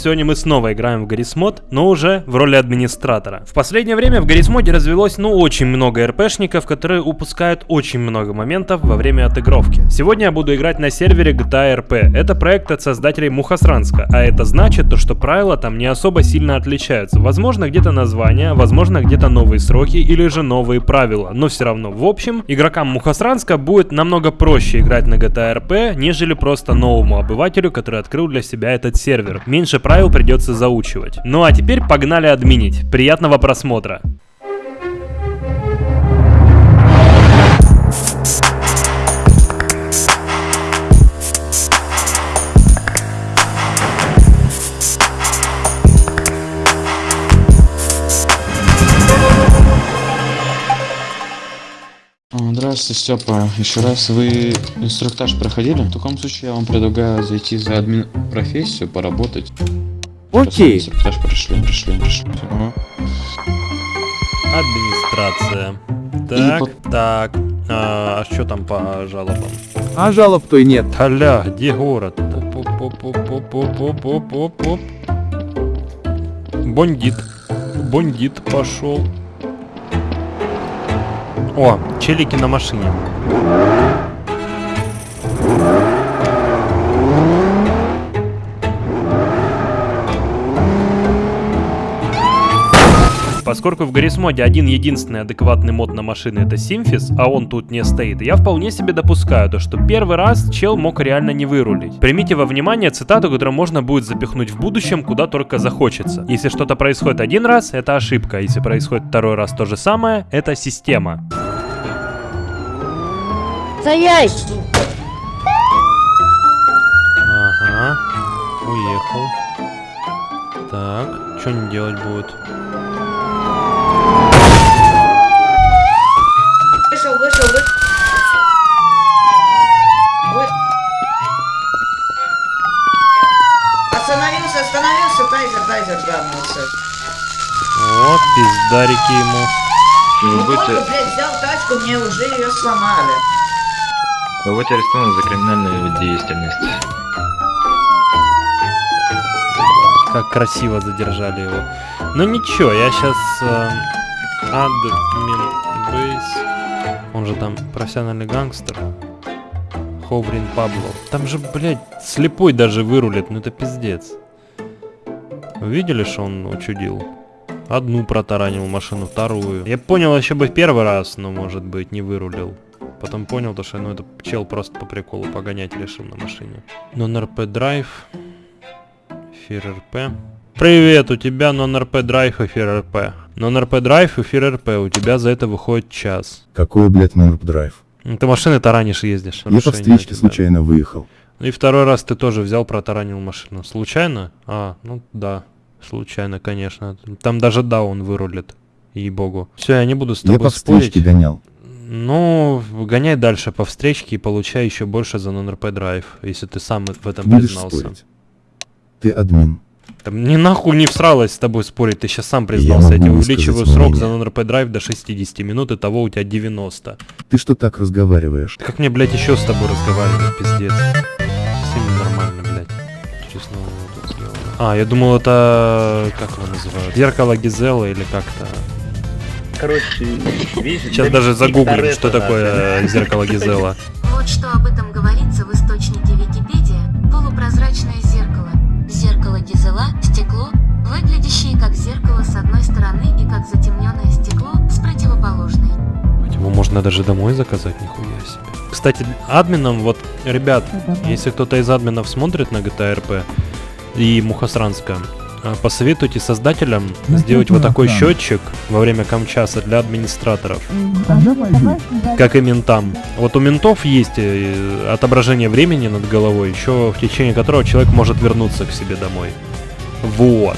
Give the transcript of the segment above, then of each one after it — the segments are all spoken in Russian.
Сегодня мы снова играем в Гаррисмод, но уже в роли администратора. В последнее время в Гаррисмоде развелось, ну, очень много РПшников, которые упускают очень много моментов во время отыгровки. Сегодня я буду играть на сервере GTA RP. Это проект от создателей Мухасранска, а это значит, то, что правила там не особо сильно отличаются. Возможно, где-то название, возможно, где-то новые сроки или же новые правила, но все равно, в общем, игрокам Мухасранска будет намного проще играть на GTA RP, нежели просто новому обывателю, который открыл для себя этот сервер. Меньше правил придется заучивать. Ну а теперь погнали админить. Приятного просмотра. Здравствуйте, Степа. Еще раз вы инструктаж проходили? В таком случае я вам предлагаю зайти за админ профессию, поработать. Окей. Инструктаж пришли, пришли, пришли. Ага. Администрация. Так, по... так. А, что там по жалобам? А жалоб то и нет. Аля, где город? Бондит. Бондит пошел. О, челики на машине. Поскольку в Гаррисмоде один единственный адекватный мод на машины это Симфис, а он тут не стоит, я вполне себе допускаю то, что первый раз чел мог реально не вырулить. Примите во внимание цитату, которую можно будет запихнуть в будущем, куда только захочется. Если что-то происходит один раз, это ошибка. Если происходит второй раз то же самое, это система. Стоять! Ага, уехал. Так, что не делать будет? Вышел, вышел, вышел. Вы... Остановился, остановился, тайзер, тайзер грамнулся. Вот, пиздарики ему. Ну, вот, блядь, взял тачку, мне уже ее сломали. Вы будете арестованы за криминальную деятельность. Как красиво задержали его. Ну ничего, я сейчас... Э, админ бейс. Он же там профессиональный гангстер. Ховрин Пабло. Там же, блядь, слепой даже вырулит. Ну это пиздец. Видели, что он учудил? Одну протаранил машину, вторую. Я понял еще бы первый раз, но может быть не вырулил. Потом понял, то, что ну, это чел просто по приколу погонять решил на машине. Non-RP драйв. Эфир РП. Привет, у тебя non-RP драйв, эфир РП. Non-RP драйв, эфир РП. У тебя за это выходит час. Какой, блядь, non-RP драйв? Ну, ты машины таранишь ездишь. Я по встречке случайно выехал. Ну и второй раз ты тоже взял, протаранил машину. Случайно? А, ну да. Случайно, конечно. Там даже да, он вырулит. Ей-богу. Все, я не буду с тобой Я спорить. гонял. Ну, гоняй дальше по встречке и получай еще больше за non-RP драйв, если ты сам в этом Будешь признался. спорить. Ты админ. Там ни нахуй не всралась с тобой спорить, ты сейчас сам признался. Я, могу тебе увеличиваю срок мнение. за non-RP драйв до 60 минут, и того у тебя 90. Ты что так разговариваешь? Как мне, блядь, еще с тобой разговаривать, пиздец. Совсем ненормально, блядь. Честно, вот тут сделано. А, я думал, это... Как его называют? Зеркало Гизела или как-то... Короче, видишь, Сейчас даже загуглим, что такое э, зеркало Гизела. Вот что об этом говорится в источнике Википедия. Полупрозрачное зеркало. Зеркало Гизела – стекло, выглядящее как зеркало с одной стороны и как затемненное стекло с противоположной. Его можно даже домой заказать, нихуя себе. Кстати, админам, вот, ребят, если кто-то из админов смотрит на GTA RP и Мухосранска, а, посоветуйте создателям сделать вот такой счетчик во время камчаса для администраторов, как и ментам. Вот у ментов есть э, отображение времени над головой, еще в течение которого человек может вернуться к себе домой. Вот.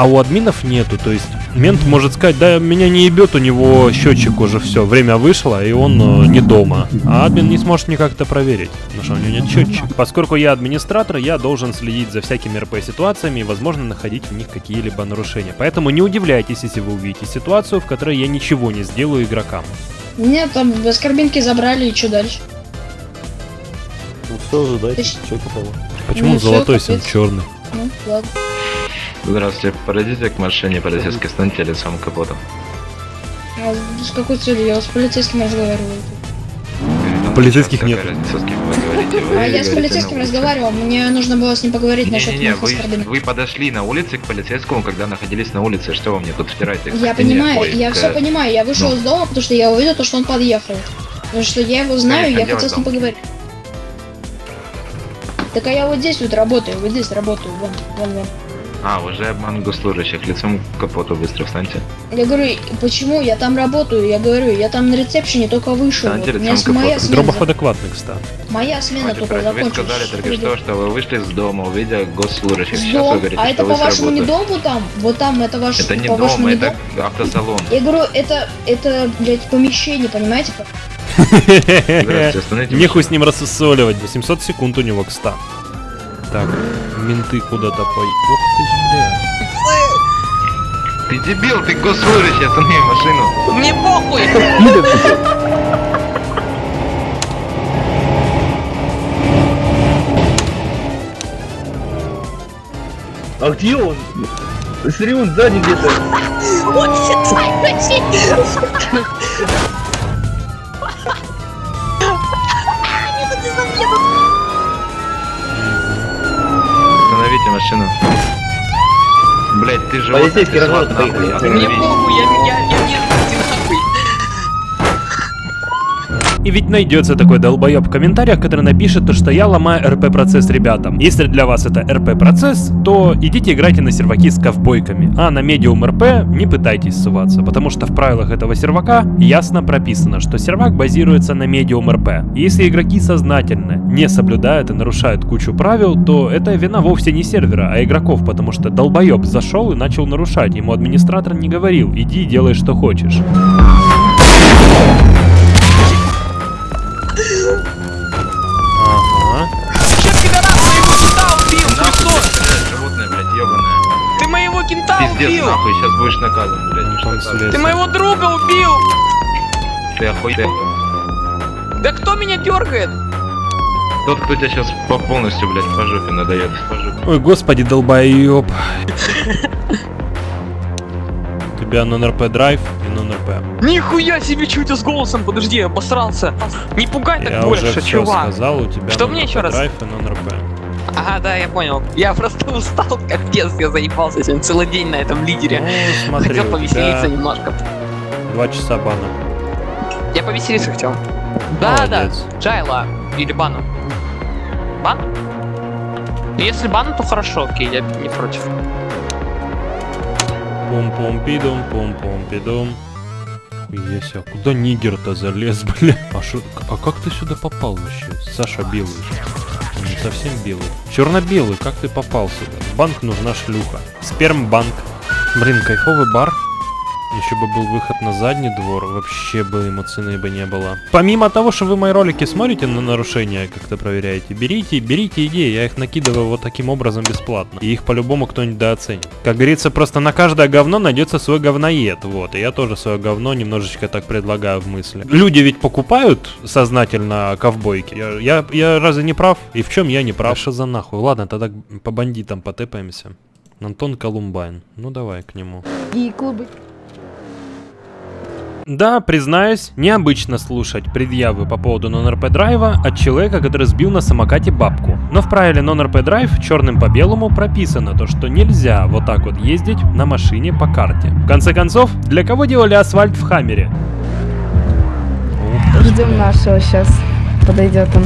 А у админов нету, то есть мент может сказать, да, меня не ебет, у него счетчик уже все, время вышло, и он э, не дома. А админ не сможет никак это проверить, потому что у него нет счетчика. Поскольку я администратор, я должен следить за всякими РП-ситуациями и, возможно, находить в них какие-либо нарушения. Поэтому не удивляйтесь, если вы увидите ситуацию, в которой я ничего не сделаю игрокам. Меня там без карбинки забрали, и что дальше? Ну все, ожидайте, Ты что попало. Почему Ну он золотой, если он черный? Ну, ладно. Здравствуйте, подойдите к машине полицейской, станьте лицом к капоту. А с какой целью? Я с полицейским разговариваю. Полицейских нет. А я с полицейским разговаривал, мне нужно было с ним поговорить насчет моих вы, оскорблений. вы подошли на улице к полицейскому, когда находились на улице. Что вы мне тут втираете? Я понимаю, я все понимаю, я вышел ну. из дома, потому что я увидел то, что он подъехал. Потому что я его знаю, я хотел с ним поговорить. Так а я вот здесь вот работаю, вот здесь работаю, вон, вон, вон. А, уже обман госслужащих. Лицом к капоту быстро встаньте. Я говорю, почему? Я там работаю, я говорю, я там на ресепшене только вышел. Встаньте Вот, лицом к моя смена, Дробах адекватный, кстати. моя смена Хватит только врать. Вы закончилась. сказали только что, что вы вышли с дома, увидя госслужащих. С Сейчас дом, вы говорите, а что это по-вашему не дом вот там? Вот там это ваш, Это не по-вашему дом, не это автосалон. Я говорю, это, это, блядь, помещение, понимаете? Нехуй с ним рассусоливать. 800 секунд у него, кста. Так, менты куда-то по... Ух ты ж, бля. Ты дебил, ты госслужащий, останови машину. Мне похуй! А где он? Смотри, он сзади где-то. Он Остановите машину. Блять, ты же Полицейский разворот поехали. Мне похуй, я, я, я не ты нахуй. И ведь найдется такой долбоеб в комментариях, который напишет то, что я ломаю РП-процесс ребятам. Если для вас это РП-процесс, то идите играйте на серваки с ковбойками. А на медиум РП не пытайтесь ссываться, потому что в правилах этого сервака ясно прописано, что сервак базируется на медиум РП. Если игроки сознательно не соблюдают и нарушают кучу правил, то это вина вовсе не сервера, а игроков, потому что долбоеб зашел и начал нарушать. Ему администратор не говорил, иди делай что хочешь. Пиздец, убил! нахуй, сейчас будешь наказан, блядь. Ты моего друга убил! Ты охуй... ты- Да кто меня дергает? Тот, кто тебя сейчас по полностью, блядь, по жопе надает. По жопе. Ой, господи, долбоеб. У тебя нон-РП драйв и нон-РП. Нихуя себе, что у тебя с голосом? Подожди, я обосрался. Не пугай так Я уже больше, все чувак. сказал, у тебя Что мне еще раз? драйв и нон-РП. Ага, да, я понял. Я просто устал, капец, я заебался сегодня целый день на этом лидере. Ну, смотри, Хотел повеселиться тебя немножко. два часа бана. Я повеселиться хотел. Да, да, Молодец. Джайла или Бану. Бан? Если бан, то хорошо, окей, я не против. Пум-пум-пидум, пум-пум-пидум. Хуя себе, куда нигер-то залез, бля? А, шо, а как ты сюда попал вообще? Саша белый же. Совсем белый. Черно-белый, как ты попал сюда? Банк нужна шлюха. Спермбанк. Блин, кайфовый бар. Еще бы был выход на задний двор, вообще бы ему цены бы не было. Помимо того, что вы мои ролики смотрите на нарушения, как-то проверяете, берите, берите идеи, я их накидываю вот таким образом бесплатно. И их по-любому кто-нибудь дооценит. Как говорится, просто на каждое говно найдется свой говноед, вот. И я тоже свое говно немножечко так предлагаю в мысли. Люди ведь покупают сознательно ковбойки. Я, я, я разве не прав? И в чем я не прав? Что за нахуй? Ладно, тогда по бандитам потепаемся. Антон Колумбайн. Ну давай к нему. И клубы. Да, признаюсь, необычно слушать предъявы по поводу нон-РП драйва от человека, который сбил на самокате бабку. Но в правиле нон-РП драйв черным по белому прописано то, что нельзя вот так вот ездить на машине по карте. В конце концов, для кого делали асфальт в Хаммере? Ждем нашего сейчас. Подойдет он.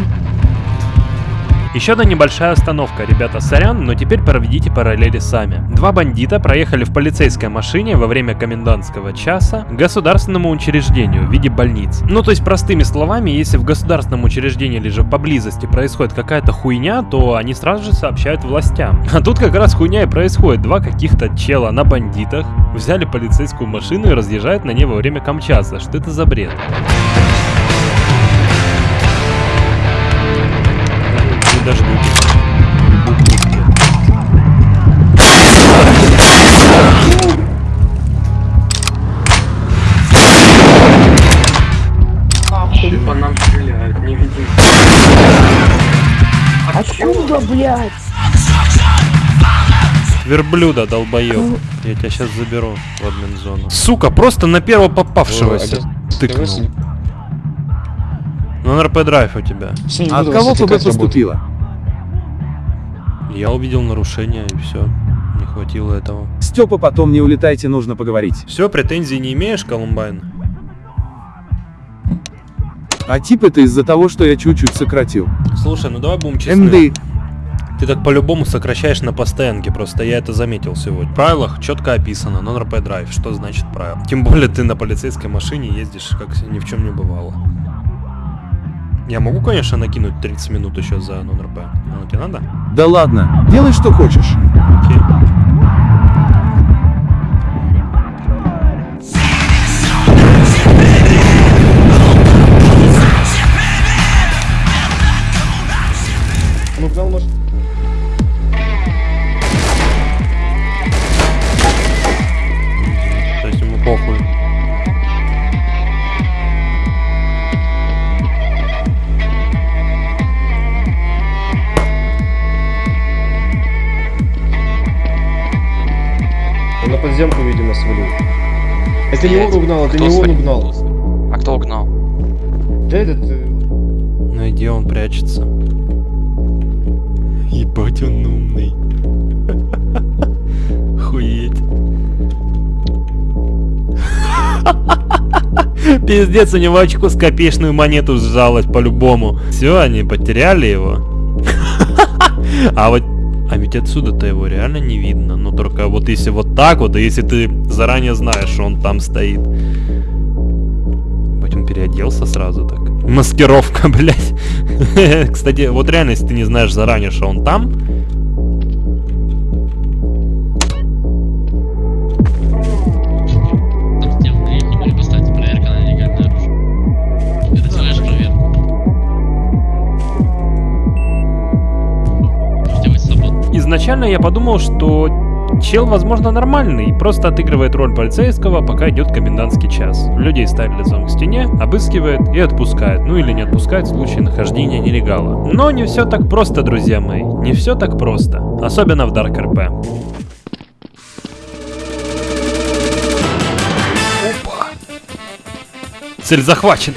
Еще одна небольшая остановка. Ребята, сорян, но теперь проведите параллели сами. Два бандита проехали в полицейской машине во время комендантского часа государственному учреждению в виде больниц. Ну, то есть, простыми словами, если в государственном учреждении или же поблизости происходит какая-то хуйня, то они сразу же сообщают властям. А тут как раз хуйня и происходит. Два каких-то чела на бандитах взяли полицейскую машину и разъезжают на ней во время Камчатса. Что это за бред? Не дождутесь. По нам стреляют, не видим. Откуда, блядь? Верблюда, долбоёб. Я тебя сейчас заберу в админ зону. Сука, просто на первого попавшегося тыкнул. Ну, на РП драйв у тебя. А от кого ФБ поступило? Я увидел нарушение и все. Не хватило этого. Степа, потом не улетайте, нужно поговорить. Все, претензий не имеешь, Колумбайн? А тип это из-за того, что я чуть-чуть сократил. Слушай, ну давай будем честны. МД. Ты так по-любому сокращаешь на постоянке, просто я это заметил сегодня. В правилах четко описано, non-RP драйв, что значит правило. Тем более ты на полицейской машине ездишь, как ни в чем не бывало. Я могу, конечно, накинуть 30 минут еще за non-RP. Ну, тебе надо? Да ладно, делай что хочешь. Угнал. А кто угнал? Да этот... э, Ну и где он прячется? Ебать он умный. Хуеть. Пиздец, у него очко с копеечную монету сжалось по-любому. Все, они потеряли его. А вот... А ведь отсюда-то его реально не видно. Но только вот если вот так вот, и если ты заранее знаешь, что он там стоит. Переоделся сразу так. Маскировка, блядь. Кстати, вот реально, если ты не знаешь заранее, что он там, свободно. изначально я подумал, что чел, возможно, нормальный, просто отыгрывает роль полицейского, пока идет комендантский час. Людей ставят лицом к стене, обыскивает и отпускает, ну или не отпускает в случае нахождения нелегала. Но не все так просто, друзья мои, не все так просто, особенно в Dark RP. Опа. Цель захвачена.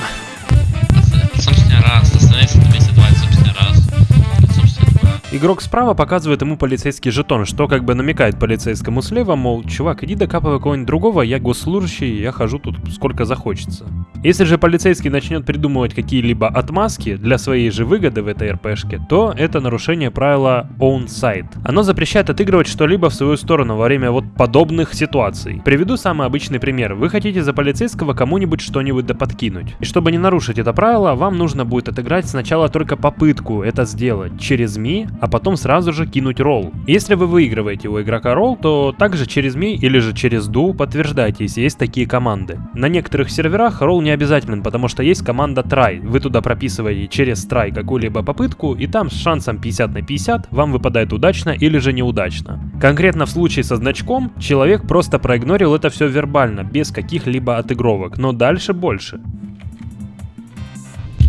Игрок справа показывает ему полицейский жетон, что как бы намекает полицейскому слева, мол, чувак, иди докапывай кого-нибудь другого, я госслужащий, я хожу тут сколько захочется. Если же полицейский начнет придумывать какие-либо отмазки для своей же выгоды в этой РПшке, то это нарушение правила Own Side. Оно запрещает отыгрывать что-либо в свою сторону во время вот подобных ситуаций. Приведу самый обычный пример. Вы хотите за полицейского кому-нибудь что-нибудь да подкинуть. И чтобы не нарушить это правило, вам нужно будет отыграть сначала только попытку это сделать через ми, а потом сразу же кинуть ролл. Если вы выигрываете у игрока ролл, то также через ми или же через ду подтверждайте, если есть такие команды. На некоторых серверах ролл не обязателен, потому что есть команда try. Вы туда прописываете через try какую-либо попытку, и там с шансом 50 на 50 вам выпадает удачно или же неудачно. Конкретно в случае со значком, человек просто проигнорил это все вербально, без каких-либо отыгровок, но дальше больше.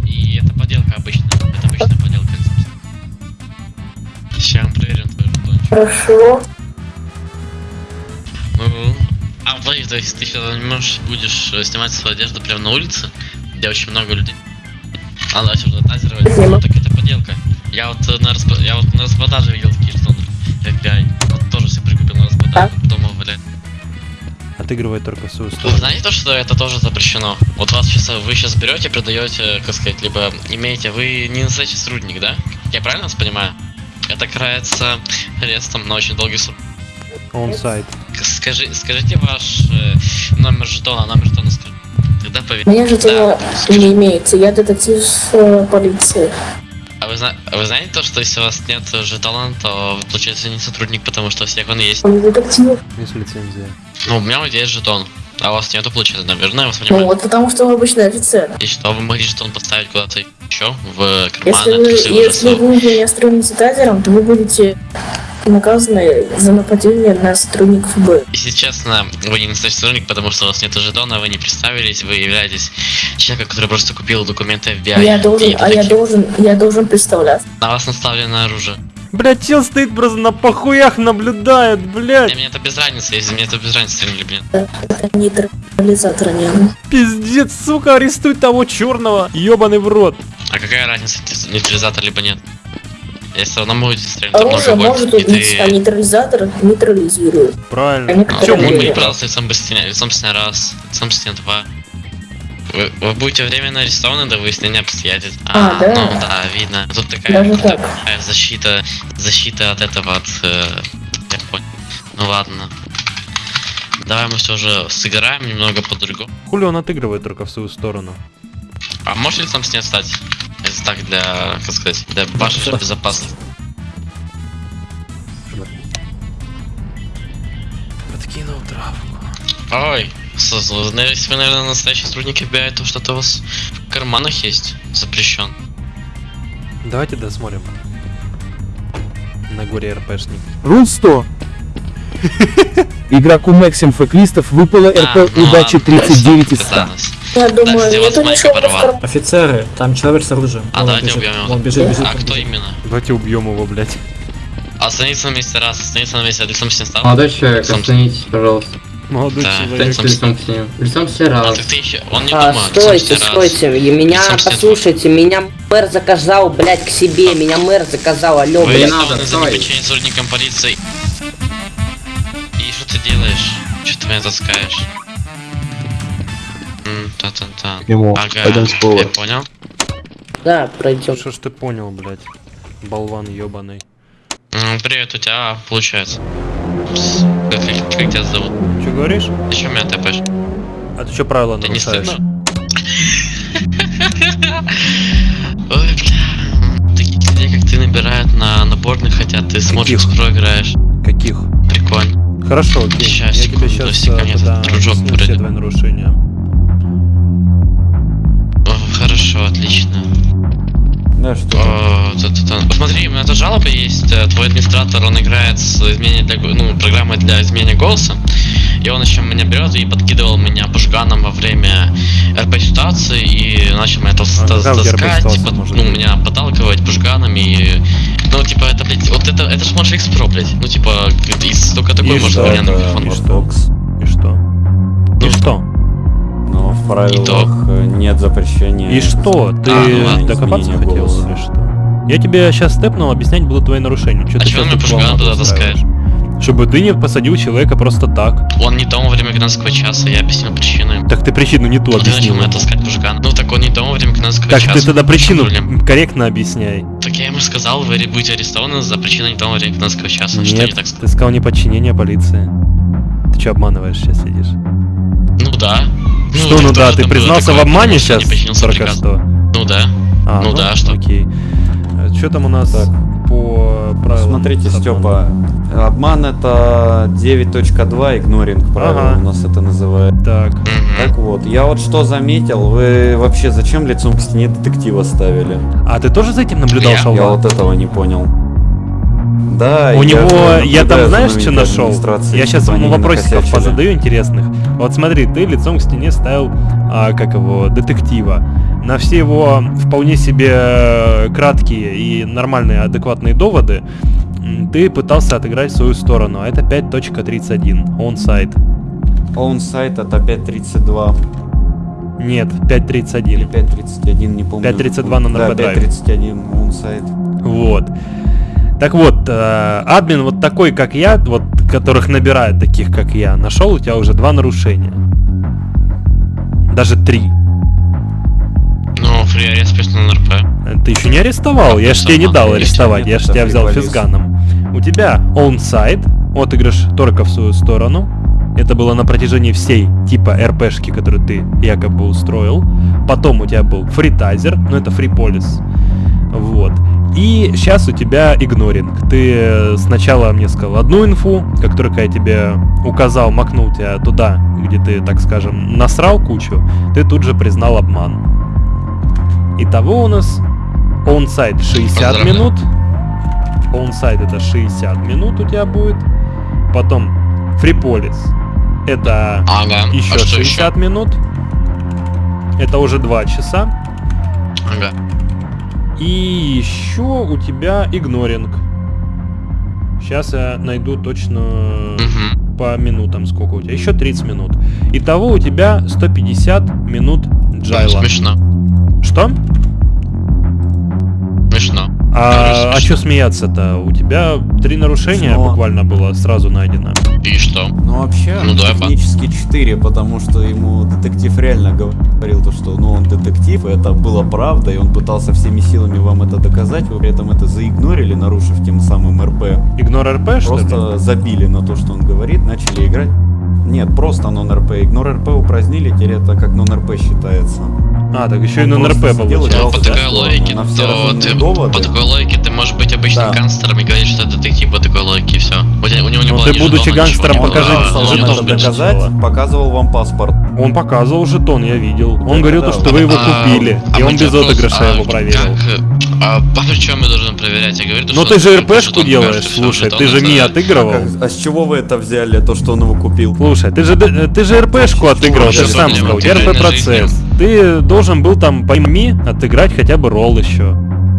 И это поделка обычная. Хорошо. Ну, а, подожди, то есть ты сейчас не можешь, будешь э, снимать свою одежду прямо на улице, где очень много людей. А уже тазировать. Ну, так это поделка. Я вот э, на распро- я вот на распродаже видел такие жетоны. FBI. Вот тоже себе прикупил на распродаже. Дома, блядь. Отыгрывает только в свою Вы сторону. знаете то, что это тоже запрещено? Вот вас сейчас вы сейчас берете, продаете, как сказать, либо имеете, вы не настоящий сотрудник, да? Я правильно вас понимаю? Это карается арестом на очень долгий срок. Он сайт. К- Скажи, скажите ваш э, номер жетона, номер жетона скажи. Тогда поверь. У меня же Да, не имеется. Я детектив э, полиции. А вы, зна- а вы знаете то, что если у вас нет жетона, то получается не сотрудник, потому что у всех он есть. Он детектив. Есть лицензия. Ну, у меня вот есть жетон. А у вас нету, получается, наверное, я вас Ну понимаю. вот потому что он обычный офицер. И что, вы могли жетон поставить куда-то еще в карман, Если вы, если вы меня строите тазером, то вы будете наказаны за нападение на сотрудников ФБР. Если честно, вы не настоящий сотрудник, потому что у вас нет жетона, вы не представились, вы являетесь человеком, который просто купил документы FBI. Я должен, а я должен, я должен представляться. На вас наставлено оружие. Блять, чел стоит просто на похуях наблюдает, блять. меня это без разницы, если мне это без разницы, нет. Это нейтрализатор не. Пиздец, сука, арестуй того черного. Ёбаный в рот. А какая разница, нейт- нейтрализатор либо нет? Я все равно могу стрелять много Оружие больше, может и убить, ты... а нейтрализатор нейтрализирует. Правильно. Они Ну, Чё, мог мы- бы, пожалуйста, лицом без стены, лицом стены раз, стены два. Вы, вы будете временно арестованы до выяснения обстоятельств. А, да? Ну да, видно. Тут такая, Даже так. такая защита, защита от этого, от... э, я понял. Ну ладно. Давай мы все же сыграем немного по-другому. Хули он отыгрывает только в свою сторону. А можешь лицом стены стать? Это так для, как сказать, для вашей безопасности. Подкинул травку. Ой, с- с- вы, если вы, наверное, настоящий сотрудник FBI, то что-то у вас в карманах есть запрещен. Давайте досмотрим. На горе РПшник. Рул 100. Игроку Максим Феклистов выпало А, РП ну удачи ладно, 39 из это 100. данность. Я думаю, нету ничего. Офицеры, там человек с оружием. А, давайте убьем его. Вон бежит, бежит. А он кто именно? Давайте убьем его, блять. Остановиться на месте раз, остановиться на месте, лицом. Молодой человек, Лицом- остановитесь, пожалуйста. Молодой Да, человек. Лицом к стене. Лицом к стене А, раз. так ты еще, он не А, думает, стойте, раз. стойте, и меня, Лицом послушайте, меня мэр заказал, блядь, к себе, меня мэр заказал, алло, Вы не блядь. надо, стой. неподчинение сотрудникам полиции. И что ты делаешь? Что ты меня таскаешь? Та-та-та. Ага, пойдем с пола. я понял. Да, пройдем. Что ж ты понял, блять? Болван ёбаный. М, Привет, у тебя получается. Пс, Как, как- как тебя зовут? Че говоришь? Ты что меня тэпаешь? А ты что правила Тебе не нарушаешь? Ой, бля. Таких людей, как ты, набирают на наборных, хотя ты смотришь, про играешь. Каких? Прикольно. Хорошо, окей. Щас, я тебе секунду, сейчас секунду, мне тогда дружок все твои нарушения. О, хорошо, отлично. Да, что? О, та-та-та. Смотри, у меня тут жалоба есть. э, Твой администратор, он играет с изменением для, ну, программой для изменения голоса. И он еще меня берет и подкидывал меня бушганом во время РП ситуации и начал меня тас- А тас- в таскать, типа, может ну, меня подталкивать бушганами и... Ну, типа, это, блядь, вот это, это ж может X Pro, блядь. Ну, типа, из только такой И может что меня на это? микрофон. И что? И что? И что? Но в И правилах нет запрещения. И что? Ты А, ну докопаться хотел или что? Я тебе сейчас степнул, объяснять буду твои нарушения. Чё А ты чего щас меня тут пушган волну туда таскаешь? Чтобы ты не посадил человека просто так. Он не дома во время гражданского часа, я объяснил причину. Так ты причину не ту Ну, ты начал объяснил. меня ему. таскать бушган. Ну, так он не дома во время гражданского Так часа. ты тогда В причину корректно объясняй. Так я ему сказал, вы будете арестованы за причиной не дома во время гражданского часа. Что не Нет, так сказал? ты сказал неподчинение полиции. Ты что обманываешь сейчас сидишь? Ну да. что так ну да, ты признался в такое, обмане потому что сейчас только что? Ну да. А, Ну да, что? Окей. Что там у нас Так. По правилам? Смотрите? Степа, обман это 9.2, игноринг правила Ага. у нас это называют. Так. Так вот, я вот что заметил, вы вообще зачем лицом к стене детектива ставили? а ты тоже за этим наблюдал, Я- Я Шалва? вот этого не понял. Да, У я него, я там знаешь, что нашел? Я сейчас чтобы ему вопросиков накосячили. позадаю интересных. Вот смотри, ты лицом к стене ставил, а, как его, детектива. На все его вполне себе э, краткие и нормальные, адекватные доводы ты пытался отыграть в свою сторону. А это 5.31, онсайт. Он сайт это 5.32 Нет, или 5.31. 5.31, не помню. 5.32 на Да, NRP Drive. 5.31 он сайт. Вот. Так вот, э, админ вот такой, как я, вот которых набирает таких, как я, нашел у тебя уже два нарушения. Даже три. Ну, фри арест на НРП. Э, Ты еще не арестовал, я ж тебе не дал арестовать, я ж тебя взял физганом. У тебя онсайд, отыгрыш только в свою сторону. Это было на протяжении всей типа РПшки, которую ты якобы устроил. Потом у тебя был фритайзер, ну это фриполис. Вот. И сейчас у тебя игноринг. Ты э, сначала мне сказал одну инфу, как только я тебе указал, макнул тебя туда, где ты, так скажем, насрал кучу, ты тут же признал обман. Итого у нас онсайд 60 Поздравляю. минут. Онсайд это 60 минут у тебя будет. Потом фриполис это Ага. еще а что 60 минут. Это уже 2 часа. Ага. И еще у тебя игноринг. Сейчас я найду точно по минутам, сколько у тебя. Еще 30 минут. Итого у тебя 150 минут джайла. Смешно. Что? Смешно. А, а что смеяться-то? У тебя три нарушения Смешно. буквально было сразу найдено. И что? Ну вообще, Ну да, технически 4, потому что ему детектив реально говорил то, что ну он детектив, и это было правда, и он пытался всеми силами вам это доказать, вы при этом это заигнорили, нарушив тем самым РП. Игнор РП, что ли? Просто забили на то, что он говорит, начали играть. Нет, просто нон-РП. Игнор РП упразднили, теперь это как нон-РП считается. А, так еще и сидел и получается. По такой логике, на то ты, доводы. по такой логике ты можешь быть обычным Да. гангстером и говорить, что это детектив по такой логике, и все. У, тебя- у него не Ну было ты, будучи жетона, гангстером, покажи А, Пытался он вам не это должен быть. доказать, показывал вам паспорт. Он показывал жетон, я видел. Он говорил, то, да. что вы его А, купили. а И он без вопрос, отыгрыша а его проверил. Э, а по чем я должен проверять? Я говорю, то, Но что ты же РПшку делаешь, покажет, всё, слушай, ты же Ми отыгрывал. Как- а с чего вы это взяли, то, что он его купил? Слушай, ты же, д- ты же РПшку отыграл, ты же сам сказал, РП процесс. Ты должен был там пойми отыграть хотя бы ролл еще.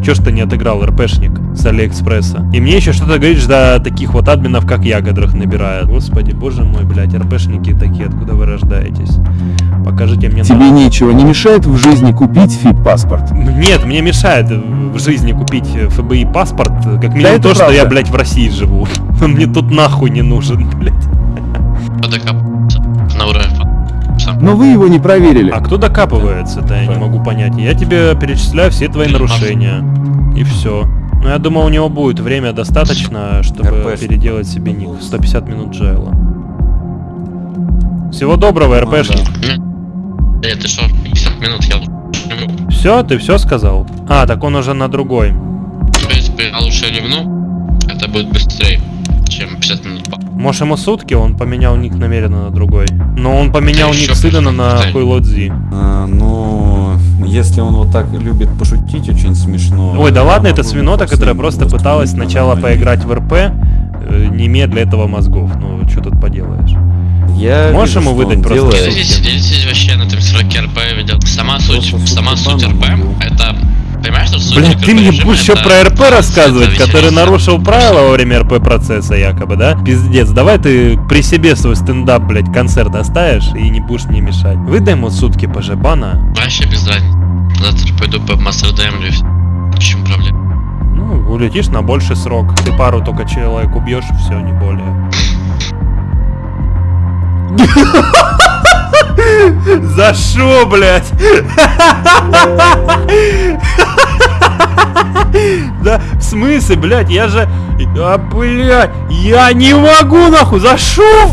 Че ж ты не отыграл РПшник с Алиэкспресса? И мне еще что-то говоришь до таких вот админов, как я, которых набирают. Господи, боже мой, блядь, РПшники такие, откуда вы рождаетесь? Покажите мне Тебе на- нечего не мешает в жизни купить фит-паспорт. Нет, мне мешает в жизни купить ФБИ паспорт, как минимум это то, что правда. я, блядь, в России живу. Он мне тут нахуй не нужен, блядь. Но вы его не проверили. А кто докапывается-то, я не могу понять. Я тебе перечисляю все твои нарушения. И все. Ну, я думаю, у него будет время достаточно, чтобы РПшник. переделать себе ник. 150 минут джайла. Всего доброго, Ну, РПшник. Э, ты что, 50 минут я Все, ты все сказал? А, так он уже на другой. В принципе, я лучше ливну, это будет быстрее, чем 50 минут. Может ему сутки, он поменял ник намеренно на другой. Но он поменял Да ник Сыдана на. Хуйлодзи. А, ну, если он вот так любит пошутить, очень смешно. Ой, да я ладно, это могу свинота, которая просто пыталась сначала поиграть в РП, э, не имея для этого мозгов. Ну, что тут поделаешь? Я Можешь вижу, ему выдать просто делает. сутки? Делитесь, делитесь вообще на этом серваке РП видел. Сама суть, сама суть РП, был. это... Понимаешь, что Блять, ты мне будешь еще про РП рассказывать, который нарушил правила во время РП процесса якобы, да? Пиздец, давай ты при себе свой стендап, блять, концерт оставишь и не будешь мне мешать. Выдай ему сутки по бана. Вообще без разницы. Завтра пойду по Мастердемлю и все. В чем проблема? Ну, улетишь на больший срок. Ты пару только человек убьешь, все, не более. За шо, блядь? Да, в смысле, блядь, я же... А, блядь, я не могу, нахуй, за шо?